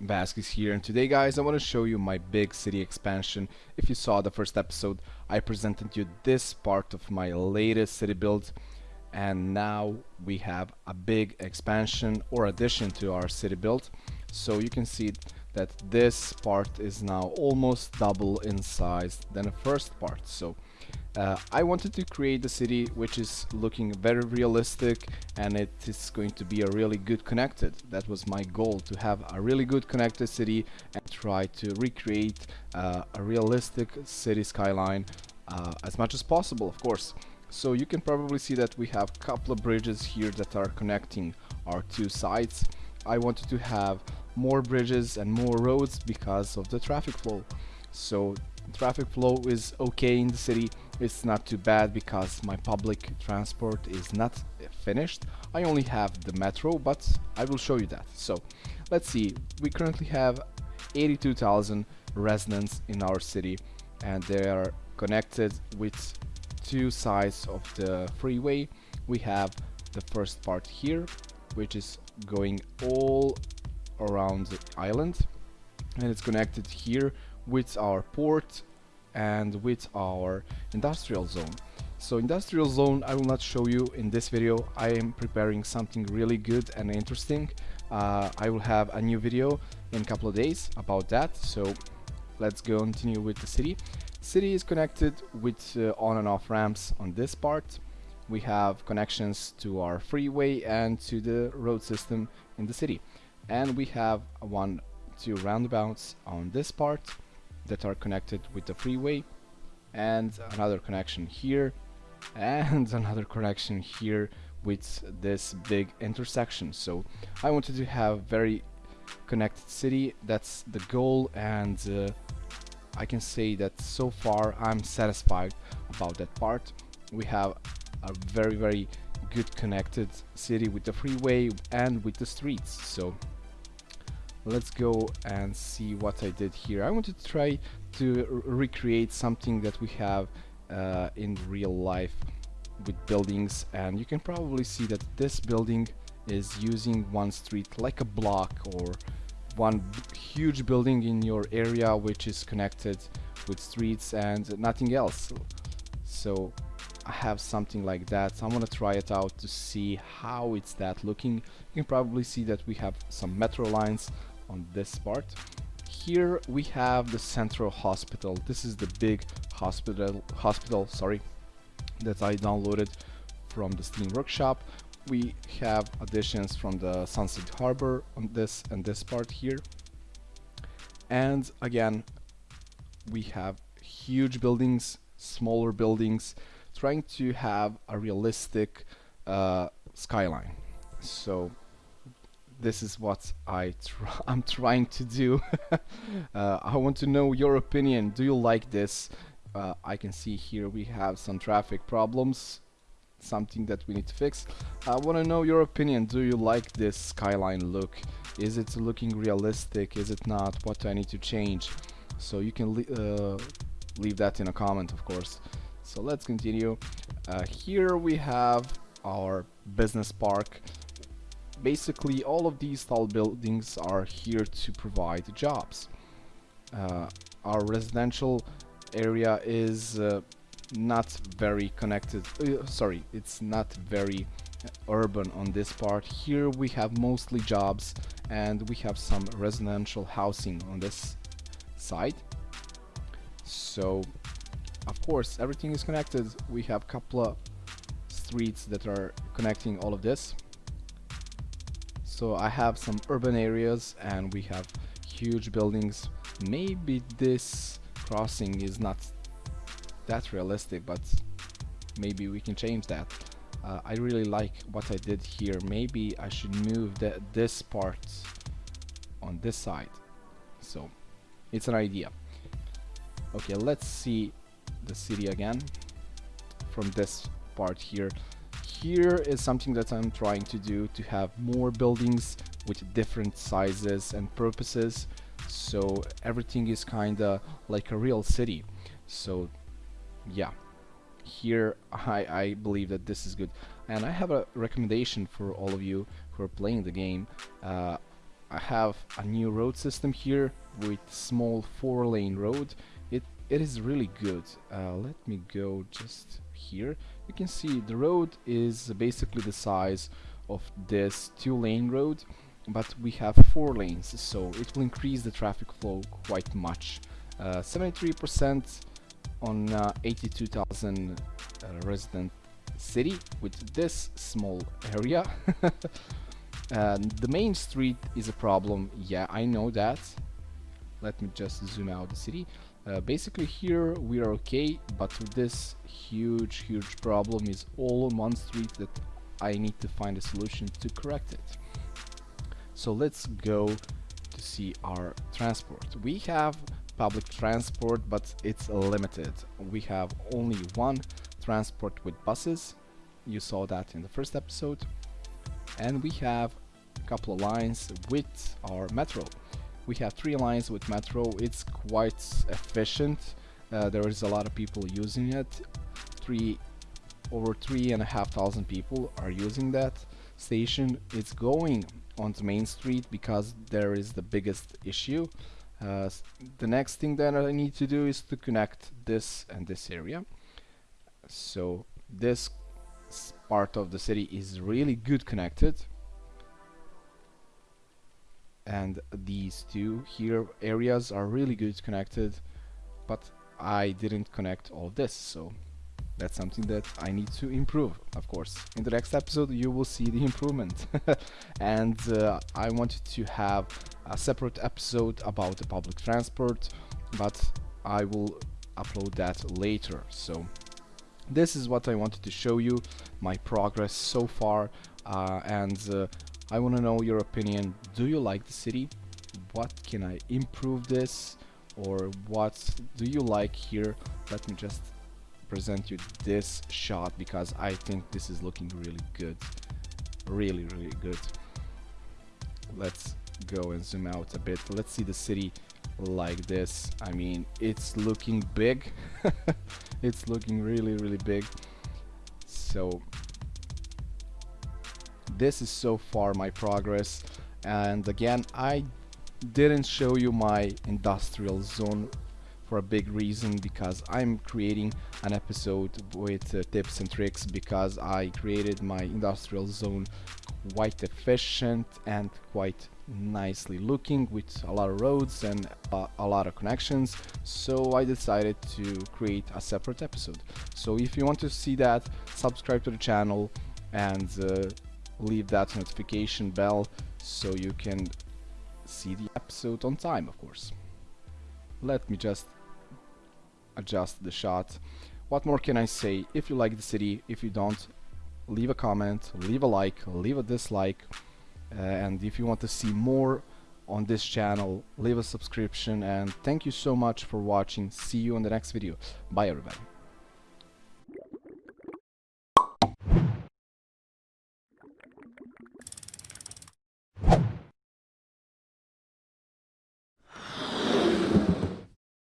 Vasquez here and today guys I want to show you my big city expansion. If you saw the first episode I presented you this part of my latest city build and now we have a big expansion or addition to our city build. So you can see that this part is now almost double in size than the first part. So uh, I wanted to create a city which is looking very realistic and it is going to be a really good connected. That was my goal to have a really good connected city and try to recreate uh, a realistic city skyline uh, as much as possible of course. So you can probably see that we have a couple of bridges here that are connecting our two sides. I wanted to have more bridges and more roads because of the traffic flow. So traffic flow is okay in the city. It's not too bad because my public transport is not finished. I only have the metro but I will show you that. So let's see. We currently have 82,000 residents in our city and they are connected with two sides of the freeway. We have the first part here which is going all around the island and it's connected here with our port and with our industrial zone. So industrial zone I will not show you in this video. I am preparing something really good and interesting. Uh, I will have a new video in a couple of days about that. So let's go continue with the city. City is connected with uh, on and off ramps on this part. We have connections to our freeway and to the road system in the city. And we have one, two roundabouts on this part that are connected with the freeway and another connection here and another connection here with this big intersection. So I wanted to have very connected city. That's the goal and uh, I can say that so far I'm satisfied about that part. We have a very very good connected city with the freeway and with the streets. So let's go and see what I did here. I wanted to try to recreate something that we have uh, in real life with buildings and you can probably see that this building is using one street like a block or one huge building in your area which is connected with streets and nothing else. So I have something like that. I'm gonna try it out to see how it's that looking. You can probably see that we have some metro lines on this part. Here we have the central hospital. This is the big hospital hospital, sorry, that I downloaded from the Steam Workshop. We have additions from the Sunset Harbor on this and this part here. And again, we have huge buildings, smaller buildings, trying to have a realistic uh, skyline. So this is what I tr I'm trying to do. uh, I want to know your opinion. Do you like this? Uh, I can see here we have some traffic problems something that we need to fix. I want to know your opinion. Do you like this skyline look? Is it looking realistic? Is it not? What do I need to change? So you can uh, leave that in a comment, of course. So let's continue. Uh, here we have our business park basically all of these tall buildings are here to provide jobs. Uh, our residential area is uh, not very connected, uh, sorry, it's not very urban on this part. Here we have mostly jobs and we have some residential housing on this side. So, of course, everything is connected. We have a couple of streets that are connecting all of this so I have some urban areas and we have huge buildings. Maybe this crossing is not that realistic but maybe we can change that. Uh, I really like what I did here. Maybe I should move the, this part on this side. So it's an idea. Okay let's see the city again from this part here here is something that I'm trying to do to have more buildings with different sizes and purposes. So everything is kinda like a real city. So yeah. Here I, I believe that this is good. And I have a recommendation for all of you who are playing the game. Uh, I have a new road system here with small four lane road. It it is really good. Uh, let me go just here you can see the road is basically the size of this two lane road but we have four lanes so it will increase the traffic flow quite much. 73% uh, on uh, 82,000 uh, resident city with this small area. And the main street is a problem. Yeah I know that. Let me just zoom out the city uh, basically here we are okay but this huge huge problem is all on one street that I need to find a solution to correct it. So let's go to see our transport. We have public transport but it's limited. We have only one transport with buses. You saw that in the first episode. And we have a couple of lines with our metro we have three lines with metro. It's quite efficient. Uh, there is a lot of people using it. Three over three and a half thousand people are using that station. It's going on the main street because there is the biggest issue. Uh, the next thing that I need to do is to connect this and this area. So this part of the city is really good connected and these two here areas are really good connected but I didn't connect all this so that's something that I need to improve. Of course in the next episode you will see the improvement. And uh, I wanted to have a separate episode about the public transport but I will upload that later. So this is what I wanted to show you my progress so far uh, and uh, I want to know your opinion. Do you like the city? What can I improve this? Or what do you like here? Let me just present you this shot because I think this is looking really good. Really really good. Let's go and zoom out a bit. Let's see the city like this. I mean it's looking big. It's looking really really big. So this is so far my progress. And again I didn't show you my industrial zone for a big reason because I'm creating an episode with uh, tips and tricks because I created my industrial zone quite efficient and quite nicely looking with a lot of roads and uh, a lot of connections. So I decided to create a separate episode. So if you want to see that subscribe to the channel and uh, leave that notification bell so you can see the episode on time of course. Let me just adjust the shot. What more can I say? If you like the city if you don't leave a comment leave a like leave a dislike. Uh, and if you want to see more on this channel leave a subscription. And thank you so much for watching. See you in the next video. Bye everybody